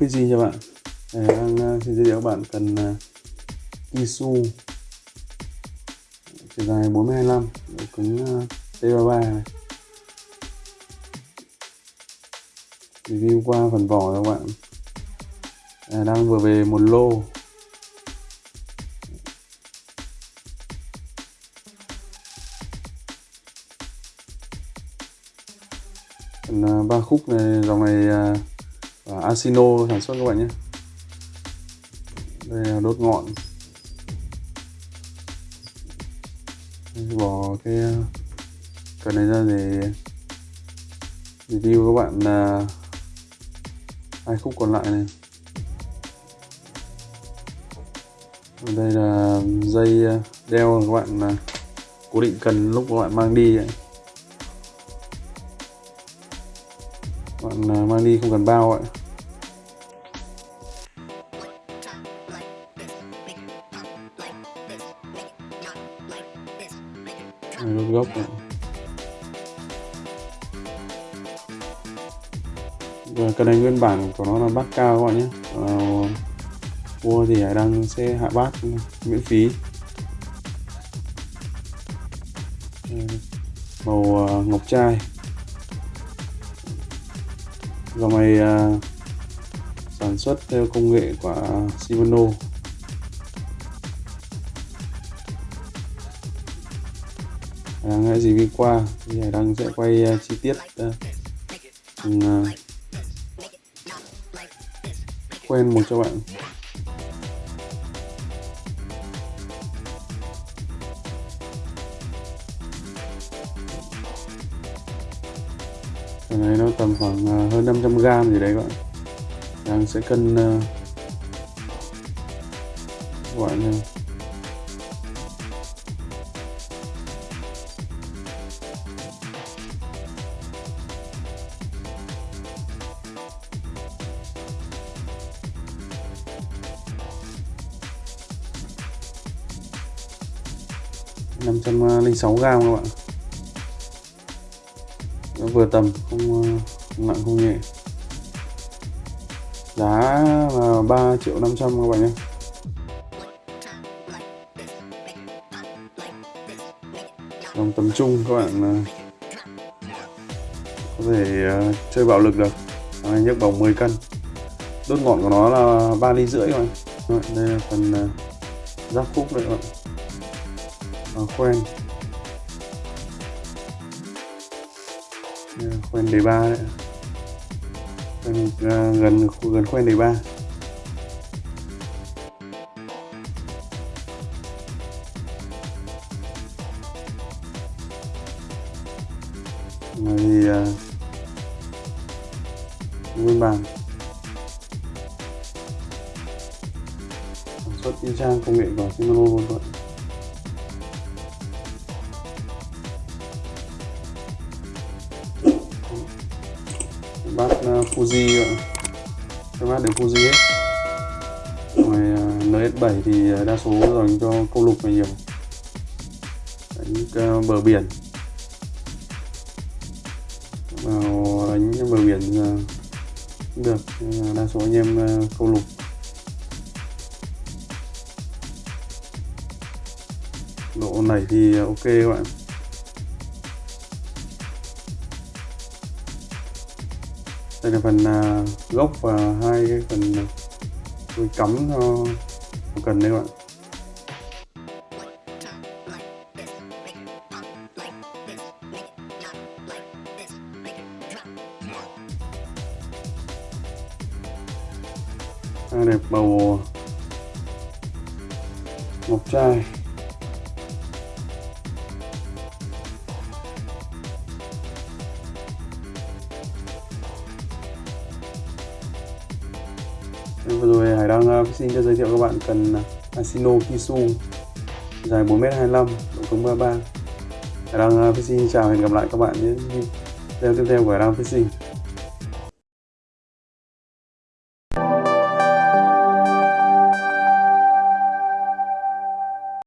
PC cho bạn. Để đang à, xin giới thiệu các bạn cần uh, Kisu. Chiều dài 425 độ cứng à, T33 này. review qua phần vỏ các bạn. À, đang vừa về một lô. Phần ba khúc này dòng này và Asino sản xuất các bạn nhé. Đây là đốt ngọn. Bỏ cái cần này ra để review các bạn là hai khúc còn lại này. Đây là dây à, đeo các bạn là cố định cần lúc các bạn mang đi ấy. bạn à, mang đi không cần bao ạ rút gốc này. Và cái này nguyên bản của nó là bát cao các bạn nhé. Ờ, à, mua thì hải đăng sẽ hạ bát miễn phí. Ờ, màu ngọc trai. Dòng này sản xuất theo công nghệ của Shimano À, đang hãy review qua thì hải đăng sẽ quay uh, chi tiết uh, uh, quen một cho bạn. Cái này nó tầm khoảng uh, hơn 500 gram gì đấy các bạn. Đang sẽ cân uh, các bạn nha năm trăm linh sáu gram các bạn. Nó vừa tầm không, ờ, không nặng không nhẹ. Giá là 3 triệu 500 các bạn nhé. Dòng tầm trung các bạn ờ, có thể ờ, chơi bạo lực được. À, nhấc bóng 10 cân. Đốt ngọn của nó là 3 ly rưỡi các bạn. Đây là phần giáp khúc đấy các bạn. Ờ, khoen. Khoen đề ba đấy. Khoen, uh, gần gần khoen đề ba. Này thì uh, nguyên bản. Sản xuất y trang công nghệ của Shimano luôn các bát ờ, Fuji ờ, các bát đều Fuji hết ngoài NS7 thì ờ, đa số dành cho câu lục là nhiều. Đánh bờ biển. Vào đánh bờ biển cũng được đa số anh em câu lục. Độ này thì ok các bạn. Đây là phần uh, gốc và hai cái phần tôi cắm cho cần đây các bạn. Đây đẹp màu ngọc trai vừa rồi Hải đang uh, xin cho giới thiệu các bạn cần uh, Asino Kisu dài 4m25 độ cứng 33 Hải đang uh, Fishing chào hẹn gặp lại các bạn những video tiếp theo của Hải đang Fishing.